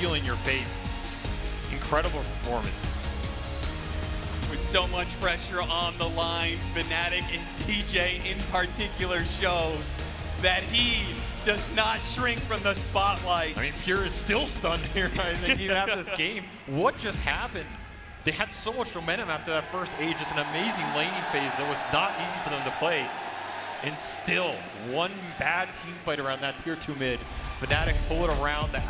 stealing your fate. Incredible performance. With so much pressure on the line, Fnatic and DJ in particular shows that he does not shrink from the spotlight. I mean, Pure is still stunned here, I think, even after this game. What just happened? They had so much momentum after that first age, just an amazing laning phase that was not easy for them to play. And still, one bad team fight around that tier 2 mid. Fnatic pull it around the